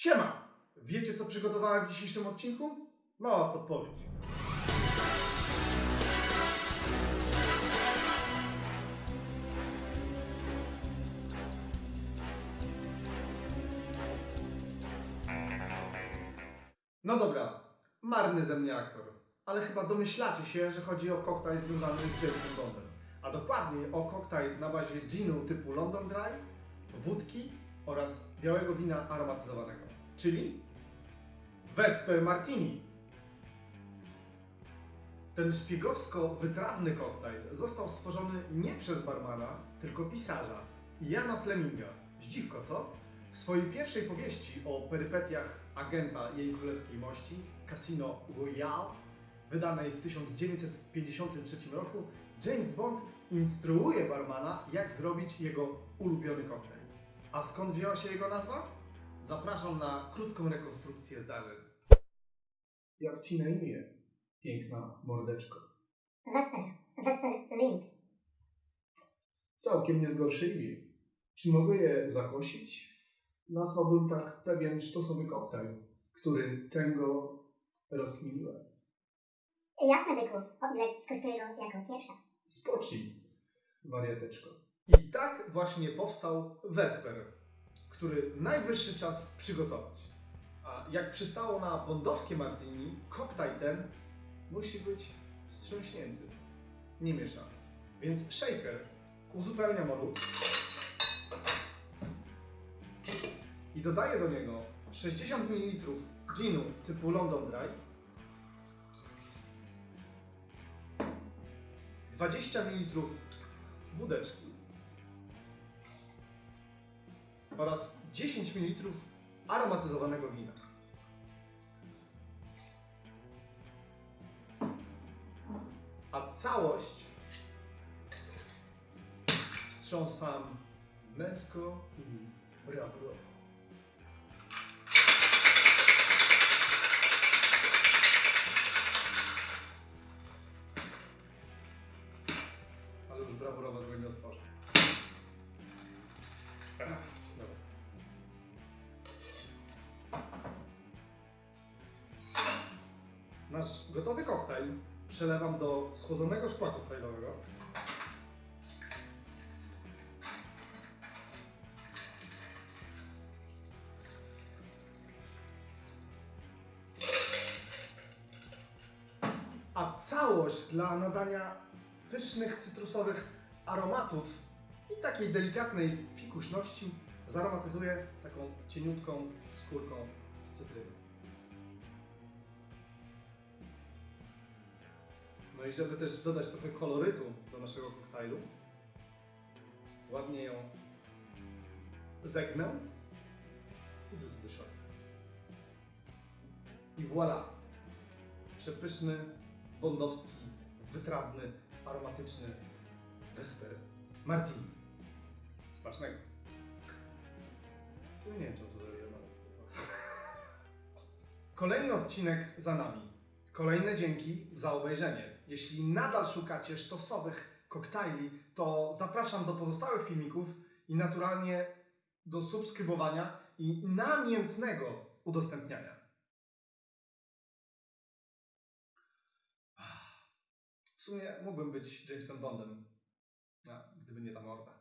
Siema! Wiecie co przygotowałem w dzisiejszym odcinku? Mała podpowiedź. No dobra, marny ze mnie aktor, ale chyba domyślacie się, że chodzi o koktajl związany z Jamesem Bondem. A dokładniej o koktajl na bazie ginu typu London Dry, wódki oraz białego wina aromatyzowanego, czyli Vesper Martini. Ten szpiegowsko-wytrawny koktajl został stworzony nie przez barmana, tylko pisarza, Jana Fleminga. Zdziwko, co? W swojej pierwszej powieści o perypetiach agenta jej królewskiej mości, Casino Royale, wydanej w 1953 roku, James Bond instruuje barmana, jak zrobić jego ulubiony koktajl. A skąd wzięła się jego nazwa? Zapraszam na krótką rekonstrukcję zdarzeń. Jak ci na imię, piękna mordeczko? Vesper, Vesper Link. Całkiem nie zgorsze imię. Czy mogę je zakosić? Nazwałbym tak pewien sztosowy koktajl, który tęgo rozkminiłem. Jasne, byku. O ile skosztuję go jako pierwsza. Spocznij, wariateczko. I tak właśnie powstał Vesper, który najwyższy czas przygotować. A jak przystało na bondowskie martini, koktajl ten musi być wstrząśnięty, nie mieszany. Więc shaker uzupełnia moru i dodaje do niego 60 ml ginu typu London Dry, 20 ml wódeczki oraz 10 ml aromatyzowanego wina. A całość wstrząsam męsko i bravuro. Ale już brawurowego nie otworzę. Nasz gotowy koktajl przelewam do schłodzonego szkła koktajlowego. A całość dla nadania pysznych cytrusowych aromatów i takiej delikatnej fikuśności zaromatyzuję taką cieniutką skórką z cytryny. No i żeby też dodać trochę kolorytu do naszego koktajlu, ładnie ją zegnę i wrzucę do środka. I voilà! Przepyszny, bondowski, wytrawny, aromatyczny Vesper Martini. Smacznego. W nie wiem, czemu to zrobiłem. Kolejny odcinek za nami. Kolejne dzięki za obejrzenie. Jeśli nadal szukacie sztosowych koktajli, to zapraszam do pozostałych filmików i naturalnie do subskrybowania i namiętnego udostępniania. W sumie mógłbym być Jamesem Bondem, gdyby nie ta morda.